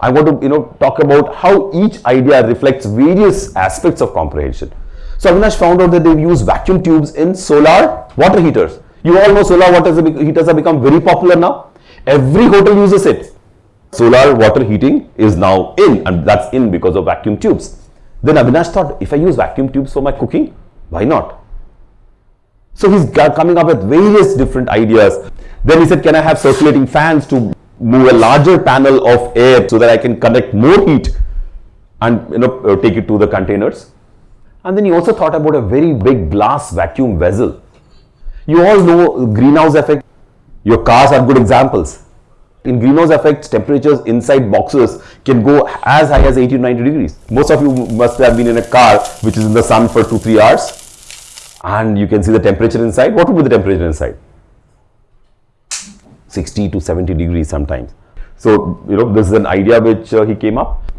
I want to you know talk about how each idea reflects various aspects of comprehension. So Avinash found out that they use vacuum tubes in solar water heaters. You all know solar water heaters have become very popular now. Every hotel uses it. Solar water heating is now in and that's in because of vacuum tubes. Then Avinash thought, if I use vacuum tubes for my cooking, why not? So he's coming up with various different ideas. Then he said, can I have circulating fans to move a larger panel of air so that I can connect more heat and you know uh, take it to the containers. And then he also thought about a very big glass vacuum vessel. You all know greenhouse effect. Your cars are good examples. In greenhouse effect, temperatures inside boxes can go as high as 80 to 90 degrees. Most of you must have been in a car which is in the sun for 2-3 hours and you can see the temperature inside. What would be the temperature inside? 60 to 70 degrees sometimes. So, you know, this is an idea which uh, he came up.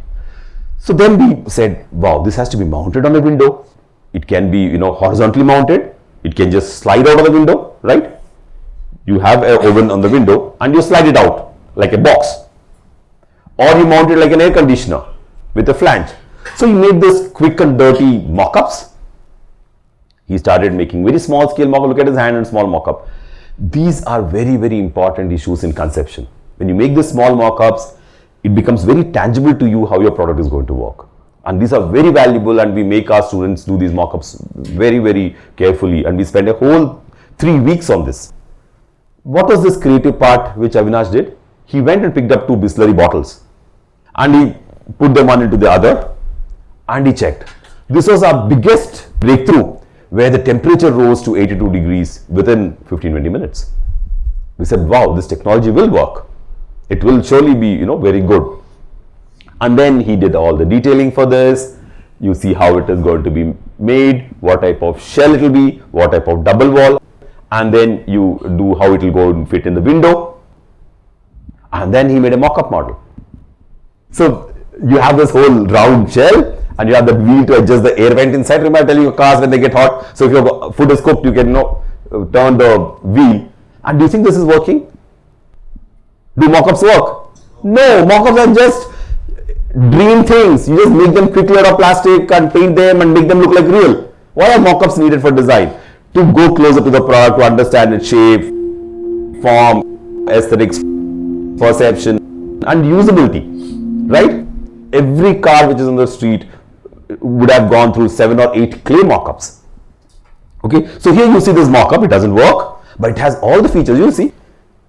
So then we said, wow, this has to be mounted on a window. It can be, you know, horizontally mounted. It can just slide out of the window, right? You have an oven on the window and you slide it out like a box. Or you mount it like an air conditioner with a flange. So he made this quick and dirty mock-ups. He started making very small scale mock-up. Look at his hand and small mock-up. These are very, very important issues in conception. When you make the small mock-ups, it becomes very tangible to you how your product is going to work. And these are very valuable and we make our students do these mock-ups very, very carefully and we spend a whole three weeks on this. What was this creative part which Avinash did? He went and picked up two Bisleri bottles and he put them one into the other and he checked. This was our biggest breakthrough where the temperature rose to 82 degrees within 15-20 minutes. We said, wow, this technology will work. It will surely be, you know, very good. And then he did all the detailing for this. You see how it is going to be made, what type of shell it will be, what type of double wall, and then you do how it will go and fit in the window. And then he made a mock-up model. So you have this whole round shell and you have the wheel to adjust the air vent inside. Remember I tell you cars when they get hot. So if your foot is cooked, you can you know, uh, turn the wheel. And do you think this is working? Do mock-ups work? No, mock-ups are just dream things. You just make them quickly out of plastic and paint them and make them look like real. Why are mock-ups needed for design? To go closer to the product, to understand its shape, form, aesthetics, perception and usability, right? Every car which is on the street would have gone through seven or eight clay mockups. Okay, so here you see this mockup, it doesn't work, but it has all the features. You see,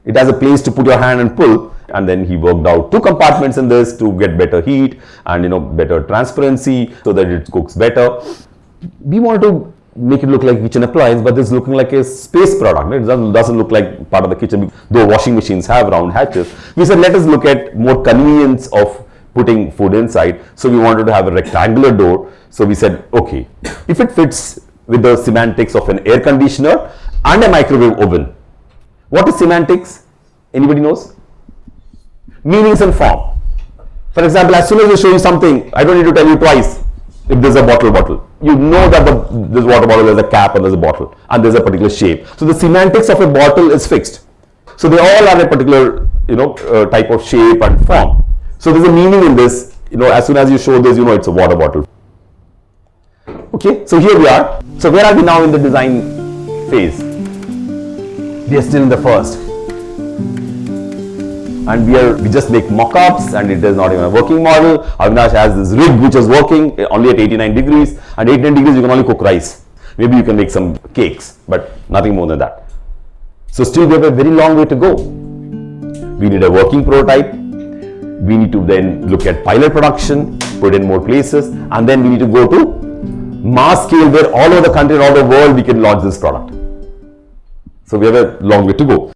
it has a place to put your hand and pull, and then he worked out two compartments in this to get better heat and you know better transparency so that it cooks better. We wanted to make it look like kitchen appliance, but this is looking like a space product. It doesn't, doesn't look like part of the kitchen, though washing machines have round hatches. We said let us look at more convenience of putting food inside. So we wanted to have a rectangular door. So we said, okay, if it fits with the semantics of an air conditioner and a microwave oven. What is semantics? Anybody knows? Meanings and form. For example, as soon as I show you something, I don't need to tell you twice if there's a bottle bottle. You know that the, this water bottle has a cap and there's a bottle and there's a particular shape. So the semantics of a bottle is fixed. So they all are a particular you know uh, type of shape and form. So there's a meaning in this, you know, as soon as you show this, you know, it's a water bottle. Okay, so here we are. So where are we now in the design phase? We are still in the first. And we are, we just make mock-ups and it is not even a working model. Avinash has this rig which is working eh, only at 89 degrees and 89 degrees you can only cook rice. Maybe you can make some cakes, but nothing more than that. So still we have a very long way to go. We need a working prototype we need to then look at pilot production, put in more places, and then we need to go to mass scale where all over the country and all over the world we can launch this product. So we have a long way to go.